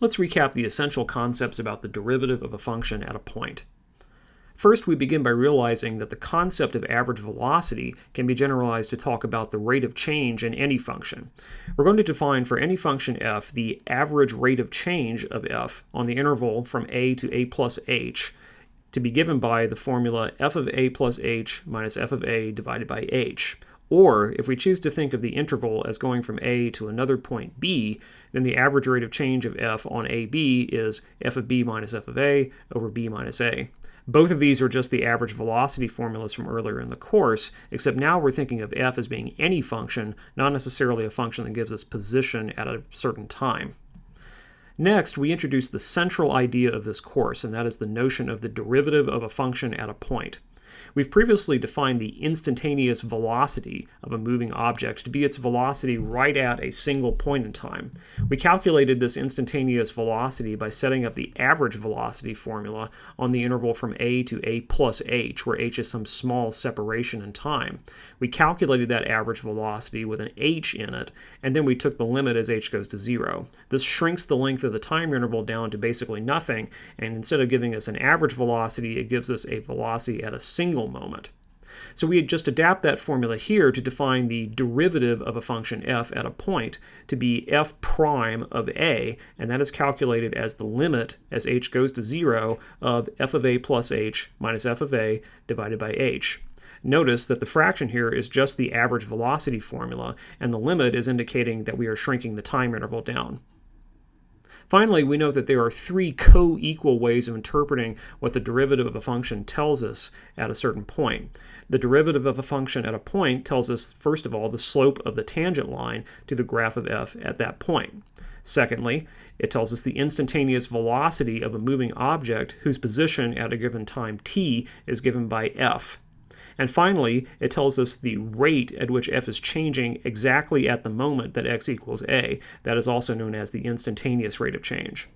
Let's recap the essential concepts about the derivative of a function at a point. First, we begin by realizing that the concept of average velocity can be generalized to talk about the rate of change in any function. We're going to define for any function f the average rate of change of f on the interval from a to a plus h to be given by the formula f of a plus h minus f of a divided by h. Or, if we choose to think of the interval as going from a to another point b, then the average rate of change of f on ab is f of b minus f of a over b minus a. Both of these are just the average velocity formulas from earlier in the course, except now we're thinking of f as being any function, not necessarily a function that gives us position at a certain time. Next, we introduce the central idea of this course, and that is the notion of the derivative of a function at a point. We've previously defined the instantaneous velocity of a moving object to be its velocity right at a single point in time. We calculated this instantaneous velocity by setting up the average velocity formula on the interval from a to a plus h, where h is some small separation in time. We calculated that average velocity with an h in it, and then we took the limit as h goes to zero. This shrinks the length of the time interval down to basically nothing, and instead of giving us an average velocity, it gives us a velocity at a single moment. So we just adapt that formula here to define the derivative of a function f at a point to be f prime of a, and that is calculated as the limit as h goes to 0 of f of a plus h minus f of a divided by h. Notice that the fraction here is just the average velocity formula, and the limit is indicating that we are shrinking the time interval down. Finally, we know that there are three co-equal ways of interpreting what the derivative of a function tells us at a certain point. The derivative of a function at a point tells us, first of all, the slope of the tangent line to the graph of f at that point. Secondly, it tells us the instantaneous velocity of a moving object whose position at a given time t is given by f. And finally, it tells us the rate at which f is changing exactly at the moment that x equals a. That is also known as the instantaneous rate of change.